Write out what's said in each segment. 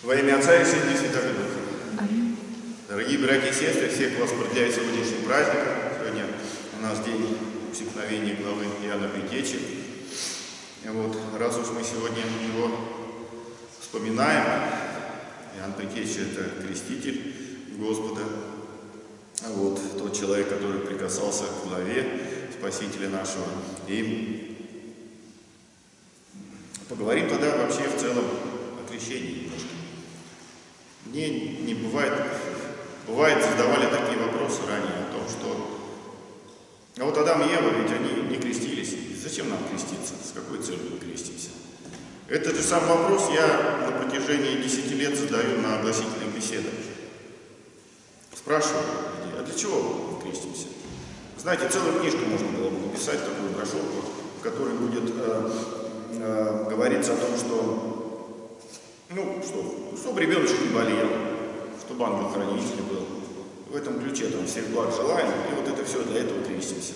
Во имя Отца и Сына и Святого Духа. Дорогие братья и сестры, всех вас поздравляю сегодняшним праздником. Сегодня у нас день усекновения главы Иоанна Притечи. Вот, раз уж мы сегодня его вспоминаем, Иоанн Притечи – это креститель Господа, вот, тот человек, который прикасался к главе Спасителя нашего. И поговорим тогда вообще в целом о крещении немножко. Мне не бывает, бывает задавали такие вопросы ранее о том, что а вот Адам и Ева, ведь они не крестились. Зачем нам креститься? С какой целью мы крестимся? Этот же самый вопрос я на протяжении 10 лет задаю на огласительных беседах. Спрашиваю людей, а для чего мы крестимся? Знаете, целую книжку можно было бы написать, такую брошюрку, в которой будет э, э, говориться о том, что ну, что, чтобы ребеночек не болел, чтобы ангел-хранитель был. В этом ключе там всех благ желаем, и вот это все для этого крестимся.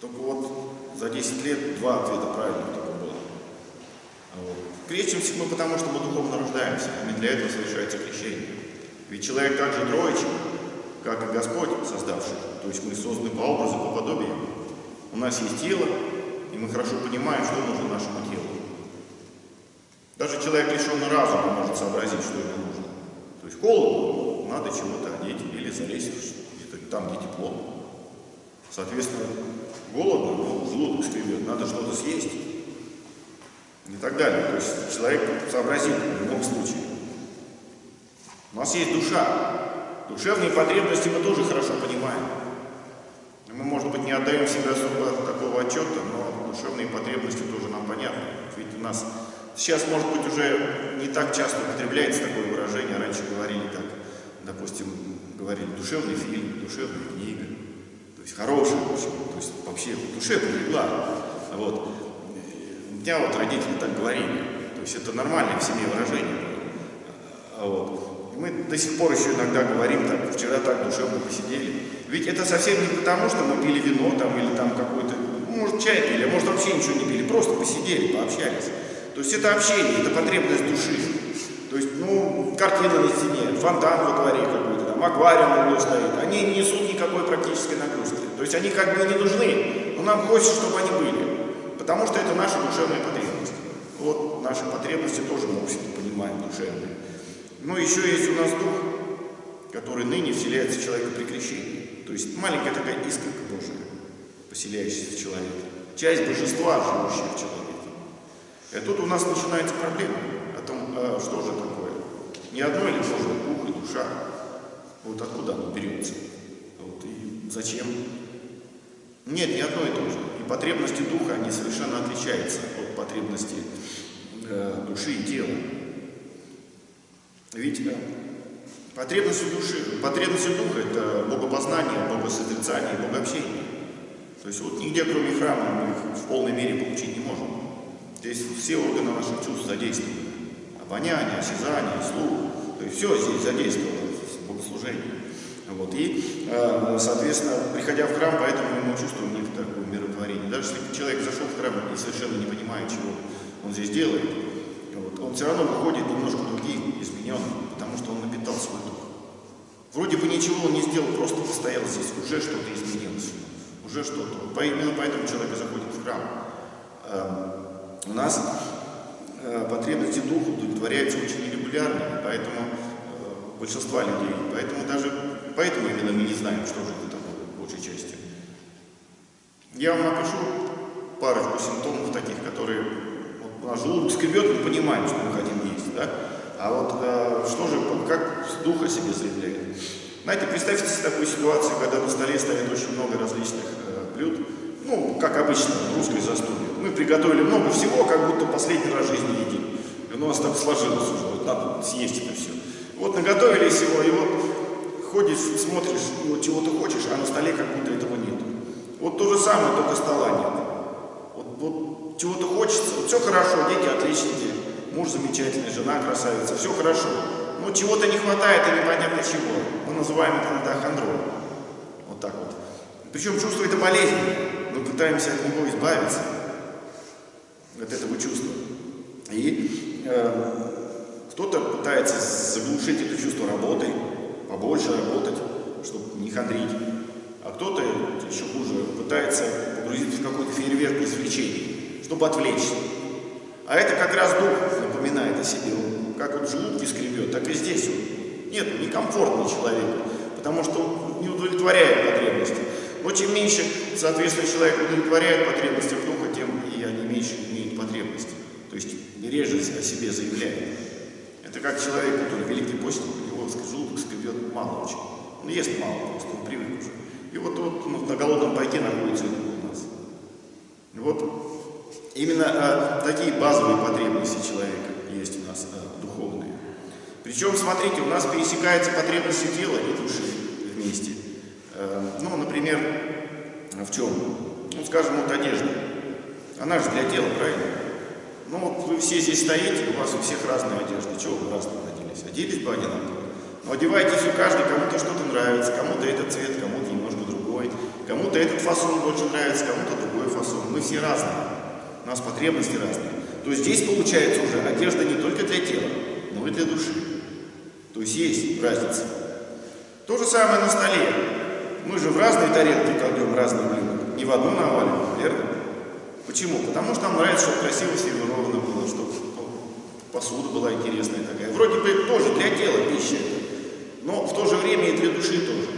Только вот за 10 лет два ответа правильных только было. Вот. Крестимся мы потому, что мы духовно рождаемся, а не для этого совершается крещение. Ведь человек так же троечен, как и Господь создавший. То есть мы созданы по образу, по подобию. У нас есть тело, и мы хорошо понимаем, что нужно нашему телу. Даже человек, лишенный разума, может сообразить, что ему нужно. То есть холодно, надо чего-то одеть или залезть где-то там, где тепло. Соответственно, голодно, но желудок скребет, надо что-то съесть. И так далее. То есть человек сообразит в любом случае. У нас есть душа. Душевные потребности мы тоже хорошо понимаем. Мы, может быть, не отдаем себе особо такого отчета, но душевные потребности тоже нам понятны. Ведь у нас Сейчас, может быть, уже не так часто употребляется такое выражение. Раньше говорили так, допустим, говорили душевный фильм, душевная книга. То есть хорошая, то есть вообще душе прилегла. Вот. У меня вот родители так говорили. То есть это нормальное в семье выражение. Вот. И мы до сих пор еще иногда говорим, так, вчера так душевно посидели. Ведь это совсем не потому, что мы пили вино там или там какой-то, ну, может, чай пили, а может, вообще ничего не пили, просто посидели, пообщались. То есть это общение, это потребность души. То есть, ну, картина на стене, фонтан во дворе какой-то, там, аквариум углу стоит. Они не несут никакой практической нагрузки. То есть они как бы не нужны, но нам хочется, чтобы они были. Потому что это наша душевная потребность. Вот наши потребности тоже мы, в общем-то, понимаем душевные. Но еще есть у нас дух, который ныне вселяется в человека при крещении. То есть маленькая такая искорка Божия, поселяющаяся в человеке. Часть божества, живущая в человеке. И тут у нас начинается проблема о том, а что же такое. Не одно или то же дух и душа. Вот откуда оно берется. Вот, и зачем? Нет, не одно и то же. И потребности духа, они совершенно отличаются от потребностей э, души и тела. Ведь э, души, потребности духа – это богопознание, богосозерцание, богообщение. То есть вот нигде, кроме храма, мы их в полной мере получить не можем. Здесь все органы наших чувств задействованы. Обоняние, осязание, слух. То есть все здесь задействовано в богослужении. Вот. И, э, соответственно, приходя в храм, поэтому мы чувствуем некоторое умиротворение. Даже если человек зашел в храм и совершенно не понимает, чего он здесь делает, вот, он все равно выходит немножко другим, измененным, потому что он напитал свой дух. Вроде бы ничего он не сделал, просто постоял здесь, уже что-то изменилось, уже что-то. Именно поэтому человек заходит в храм. У нас э, потребности духа удовлетворяются очень нерегулярно, поэтому э, большинства людей, поэтому даже поэтому именно мы не знаем, что же это такое, большей части. Я вам напишу парочку симптомов таких, которые вот, наш желудок скребет, мы понимаем, что мы хотим есть, да? А вот э, что же, как духа себе заявляет? Знаете, представьте себе такую ситуацию, когда на столе стоит очень много различных э, блюд, ну, как обычно, русской застолье. Мы приготовили много всего, как будто последний раз в жизни едим. И у нас так сложилось уже, вот надо съесть это все. Вот наготовили всего, и вот ходишь, смотришь, вот чего ты хочешь, а на столе как будто этого нет. Вот то же самое, только стола нет. Вот, вот чего-то хочется, вот все хорошо, дети отличники, муж замечательный, жена красавица, все хорошо. Но чего-то не хватает и непонятно чего. Мы называем это иногда. Вот так вот. Причем чувство это болезненное. Мы пытаемся от него избавиться от этого чувства. И э, Кто-то пытается заглушить это чувство работой, побольше работать, чтобы не хандрить. А кто-то, еще хуже, пытается погрузиться в какой-то фейерверк развлечений, чтобы отвлечься. А это как раз дух напоминает о себе. как вот желудки скребет, так и здесь он. Нет, некомфортный человек, потому что не удовлетворяет потребности. Но чем меньше, соответственно, человек удовлетворяет потребности духа, тем и они меньше имеют потребности. То есть реже о себе заявляет. Это как человек, который великий постник, его желудок скребет мало очень. Он ест мало, просто он привык уже. И вот, вот ну, на голодном пайке находится у нас. Вот Именно а, такие базовые потребности человека есть у нас а, духовные. Причем, смотрите, у нас пересекаются потребности тела и души вместе. А, ну, например, в чем? Ну, скажем, вот одежда. Она же для тела, правильно? Ну, вот вы все здесь стоите, у вас у всех разные одежды. Чего вы разные оделись? Оделись бы одинаково. Но одевайтесь у каждый, кому-то что-то нравится, кому-то этот цвет, кому-то немножко другой, кому-то этот фасон больше нравится, кому-то другой фасон. Мы все разные у нас потребности разные, то здесь получается уже одежда не только для тела, но и для души. То есть есть разница. То же самое на столе. Мы же в разные тарелки кладем разные блюда. Не в одну навалим, верно? Почему? Потому что нам нравится, чтобы красиво сервировано было, чтобы посуда была интересная такая. Вроде бы тоже для тела пища, но в то же время и для души тоже.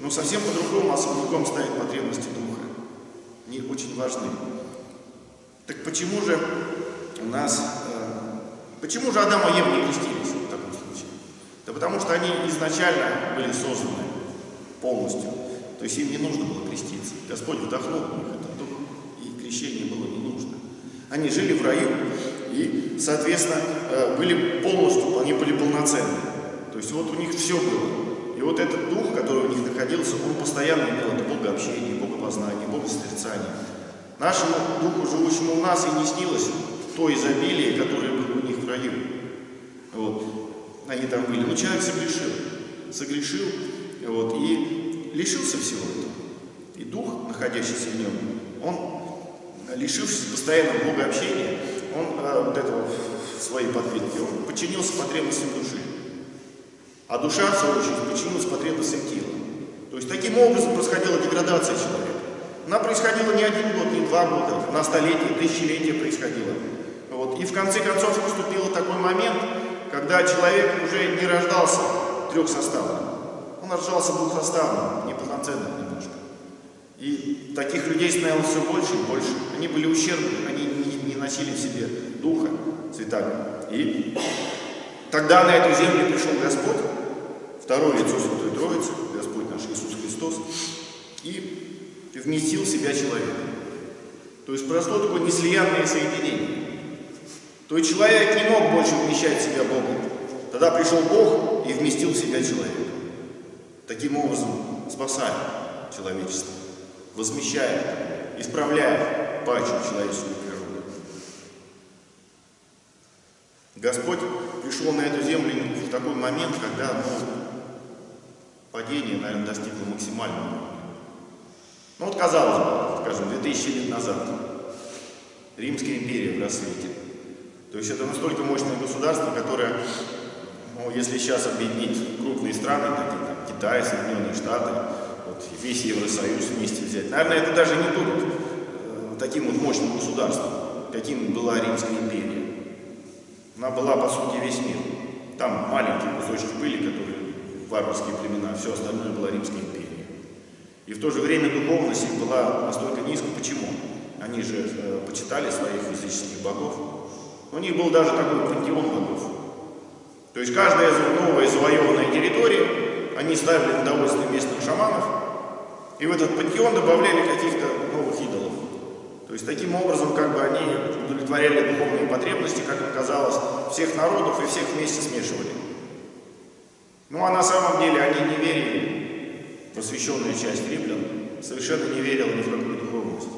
Но совсем по-другому особняком ставить потребности духа. Они очень важны. Так почему же у нас, э, почему же Адам и не крестились в таком случае? Да потому что они изначально были созданы полностью. То есть им не нужно было креститься. Господь вдохнул в них этот дух, и крещение было не нужно. Они жили в раю, и, соответственно, э, были полностью, они были полноценны. То есть вот у них все было. И вот этот дух, который у них находился, он постоянно имел это богообщение, богопознание, богосозерцание. Нашему духу, живущему у нас, и не снилось то изобилие, которое было у них в раю. Вот. Они там были. Но человек согрешил. Согрешил вот, и лишился всего этого. И дух, находящийся в нем, он, лишившись постоянного Бога общения, он э, вот этого своей подвидки, он подчинился потребностям души. А душа, в свою очередь, подчинилась потребностям тела. То есть таким образом происходила деградация человека. Она происходила не один год, не два года, на столетие, тысячелетия происходила. Вот. И в конце концов наступил такой момент, когда человек уже не рождался трехсоставным. Он рождался двухсоставным, неполноценным немножко. И таких людей становилось все больше и больше. Они были ущербны, они не, не носили в себе духа святаго. И тогда на эту землю пришел Господь, второе лицо Святой Троицы, Господь наш Иисус Христос, и вместил в себя человека. То есть произошло такое неслиянное соединение. То есть человек не мог больше вмещать в себя Бога. Тогда пришел Бог и вместил в себя человека. Таким образом спасая человечество, возмещая, исправляя падшую человеческую природу. Господь пришел на эту землю в такой момент, когда ну, падение, наверное, достигло максимального ну вот казалось бы, скажем, 2000 лет назад Римская империя в рассвете. То есть это настолько мощное государство, которое, ну, если сейчас объединить крупные страны, такие Китай, Соединенные Штаты, вот, весь Евросоюз вместе взять, наверное, это даже не будет э, таким вот мощным государством, каким была Римская империя. Она была, по сути, весь мир. Там маленький кусочек пыли, которые варварские племена, все остальное была Римская империя. И в то же время духовность их была настолько низкой. Почему? Они же э, почитали своих языческих богов. У них был даже такой пантеон богов. То есть каждая новая завоеванная территория, они ставили на местных шаманов, и в этот пантеон добавляли каких-то новых идолов. То есть таким образом как бы они удовлетворяли духовные потребности, как им казалось, всех народов и всех вместе смешивали. Ну а на самом деле они не верили просвещенная часть римлян совершенно не верила ни в какую духовность.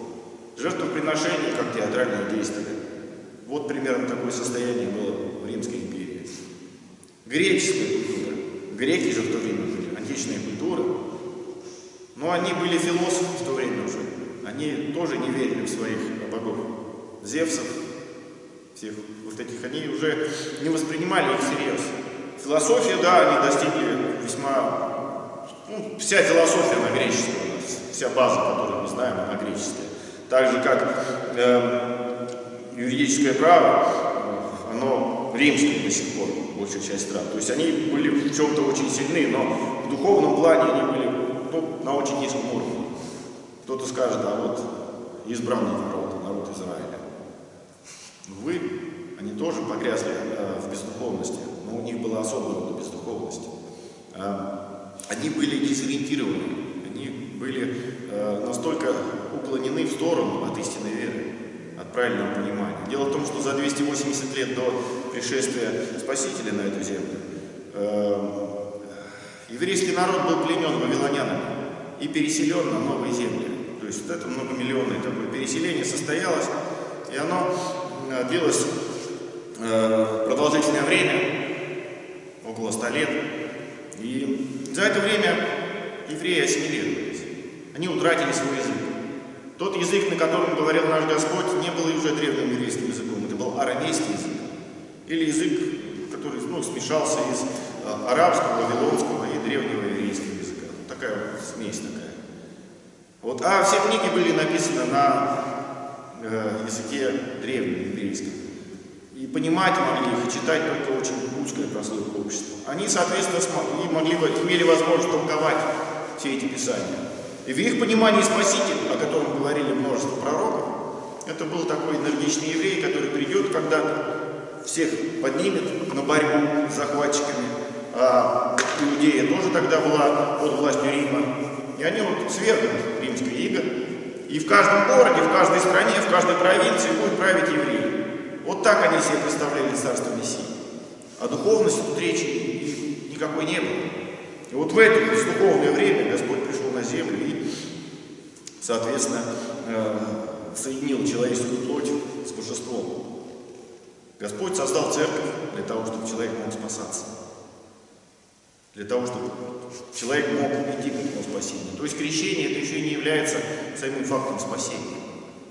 Жертвоприношение как театральное действие. Вот примерно такое состояние было в Римской империи. Греческая культура. Греки же в то время были, античная культура. Но они были философы в то время уже. Они тоже не верили в своих богов. Зевсов, всех вот этих, они уже не воспринимали их всерьез. Философия, да, они достигли весьма... Ну, вся философия на нас, вся база, которую мы знаем, она греческая. Так же, как э, юридическое право, оно римское до сих пор, большая часть стран. То есть они были в чем-то очень сильны, но в духовном плане они были ну, на очень низком уровне. Кто-то скажет, а вот избранный народ, народ Израиля. Вы, они тоже погрязли э, в бездуховности, но у них была особая рода бездуховность. Э, они были дезориентированы, они были э, настолько уклонены в сторону от истинной веры, от правильного понимания. Дело в том, что за 280 лет до пришествия Спасителя на эту землю э, еврейский народ был пленен вавилонянами и переселен на новые земли. То есть вот это многомиллионное такое переселение состоялось, и оно Э, длилось э, продолжительное время, около ста лет. И за это время евреи ассимилировались. Они утратили свой язык. Тот язык, на котором говорил наш Господь, не был уже древним еврейским языком. Это был арамейский язык. Или язык, который ну, смешался из э, арабского, вавилонского и древнего еврейского языка. Такая вот смесь такая. Вот. А все книги были написаны на э, языке древнем еврейском. И понимать могли их, и читать только очень узкая прослойка общества. Они, соответственно, смогли, могли, имели возможность толковать все эти писания. И в их понимании Спаситель, о котором говорили множество пророков, это был такой энергичный еврей, который придет когда всех поднимет на борьбу с захватчиками. А Иудея тоже тогда была под властью Рима. И они вот свергнут римское иго, и в каждом городе, в каждой стране, в каждой провинции будет править евреи. Вот так они себе представляли царство Мессии. А духовности тут речи никакой не было. И вот в это духовное время Господь пришел на землю и, соответственно, э, соединил человеческую плоть с божеством. Господь создал церковь для того, чтобы человек мог спасаться для того, чтобы человек мог идти к этому спасению. То есть крещение это еще не является самим фактом спасения.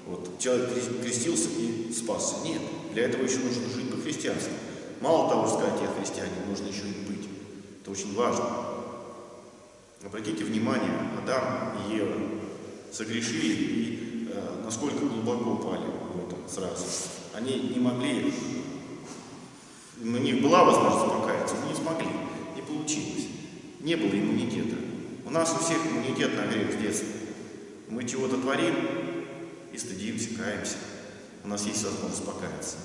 Вот, человек крестился и спасся. Нет, для этого еще нужно жить по-христиански. Мало того, сказать, я христианин, нужно еще и быть. Это очень важно. Обратите внимание, Адам и Ева согрешили и насколько глубоко упали в этом сразу. Они не могли, у них была возможность покаяться, но не смогли получилось. Не было иммунитета. У нас у всех иммунитет на грех с детства. Мы чего-то творим и стыдимся, каемся. У нас есть возможность покаяться.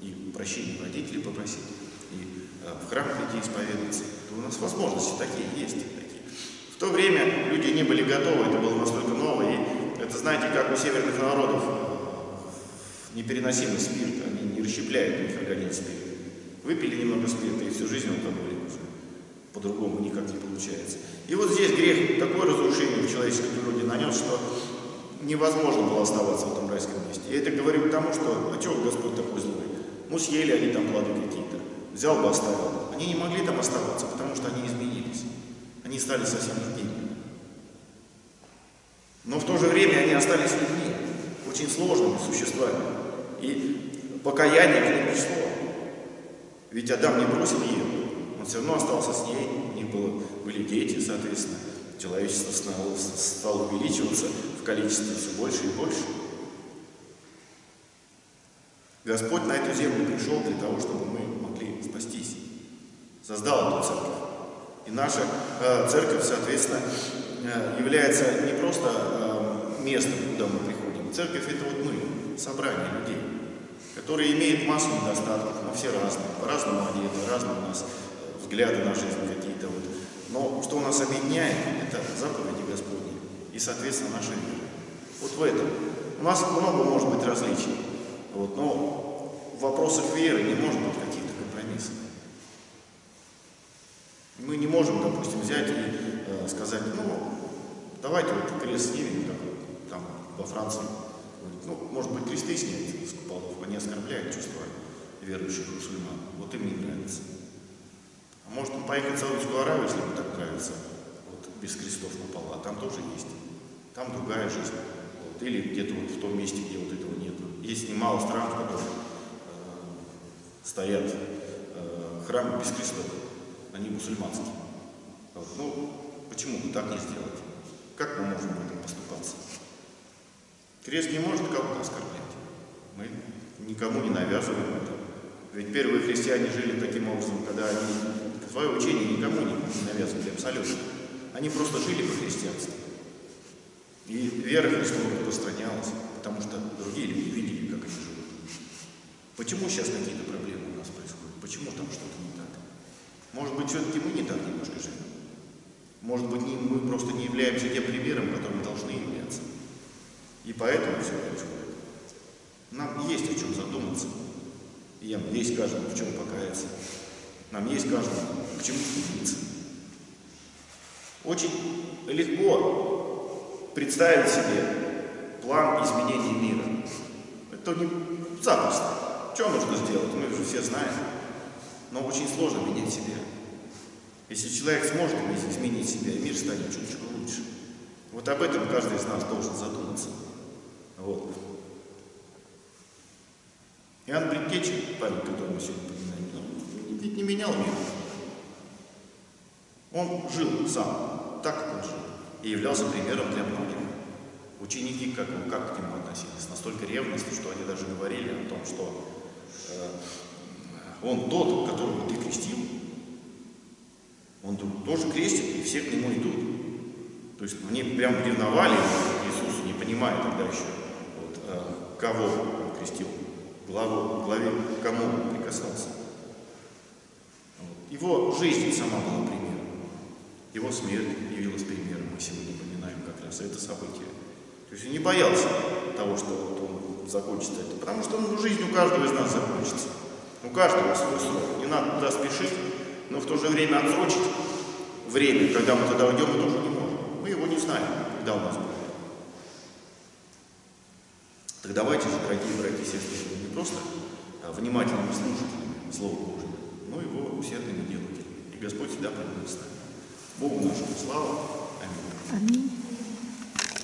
И прощения родителей попросить, и э, в храм прийти исповедоваться. То у нас возможности такие есть. Такие. В то время люди не были готовы, это было настолько ново. И это, знаете, как у северных народов непереносимый спирт, они не расщепляют у них организм спирт. Выпили немного спирта, и всю жизнь алкоголик уже по-другому никак не получается. И вот здесь грех такое разрушение в человеческой природе нанес, что невозможно было оставаться в этом райском месте. Я это говорю к тому, что, а чего Господь такой злой? Ну, съели они там плоды какие-то, взял бы оставил. Они не могли там оставаться, потому что они изменились. Они стали совсем другими. Но в то же время они остались людьми, очень сложными существами. И покаяние к ним пришло. Ведь Адам не бросил Еву. Он все равно остался с ней, у них было, были дети, соответственно. Человечество стало, стало увеличиваться в количестве все больше и больше. Господь на эту землю пришел для того, чтобы мы могли спастись. Создал эту церковь. И наша э, церковь, соответственно, является не просто э, местом, куда мы приходим. Церковь это вот мы, собрание людей, которые имеют массу недостатков, мы все разные, по-разному одеты, разные у нас взгляды на жизнь какие-то. Вот. Но что нас объединяет, это заповеди Господни и, соответственно, наша вера. Вот в этом. У нас много может быть различий, вот, но в вопросах веры не может быть каких-то компромиссов. Мы не можем, допустим, взять и э, сказать, ну, давайте вот крест снимем, как там во Франции. Ну, может быть, кресты снять с куполов, они оскорбляют чувства верующих мусульман. Вот им не нравится. Может он поехать в Саудовскую Аравию, если ему так нравится, вот, без крестов на полу, а там тоже есть. Там другая жизнь. Вот, или где-то вот в том месте, где вот этого нет. Есть немало стран, в которых э, стоят э, храмы без крестов, они мусульманские. Вот. Ну, почему бы так не сделать? Как мы можем в этом поступаться? Крест не может кого-то оскорблять. Мы никому не навязываем это. Ведь первые христиане жили таким образом, когда они свое учение никому не навязывали абсолютно. Они просто жили по христианству. И вера Христова распространялась, потому что другие люди видели, как они живут. Почему сейчас какие-то проблемы у нас происходят? Почему там что-то не так? Может быть, все-таки мы не так немножко живем? Может быть, мы просто не являемся тем примером, которым должны являться. И поэтому все происходит. Нам есть о чем задуматься. И нам есть каждому в чем покаяться. Нам есть каждому к чему стремиться. Очень легко представить себе план изменения мира. Это не запросто. Что нужно сделать? Мы же все знаем. Но очень сложно менять себя. Если человек сможет изменить себя, мир станет чуть-чуть лучше. Вот об этом каждый из нас должен задуматься. Вот. Иоанн Предтечи, память которого мы сегодня поминаем, ведь не менял мир. Он жил сам, так как он жил, и являлся примером для многих. Ученики как, как к нему относились? Настолько ревностно, что они даже говорили о том, что э, он тот, которого ты крестил, он тоже крестит, и все к нему идут. То есть они прям ревновали Иисусу, не понимая тогда еще, вот, э, кого он крестил, главу, главе, кому он прикасался. Его жизнь сама была примером. Его смерть явилась примером. Мы сегодня поминаем как раз это событие. То есть он не боялся того, что вот он закончится это. Потому что ну, жизнь у каждого из нас закончится. У каждого свой срок. Не надо туда спешить, но в то же время отсрочить время, когда мы туда уйдем, мы тоже не можем. Мы его не знаем, когда у нас будет. Так давайте же, дорогие братья и сестры, не просто а внимательными слушателями Слова Божьего, но его усердными делателями. И Господь всегда пребудет с нами. Богу нашему слава. Аминь. Аминь.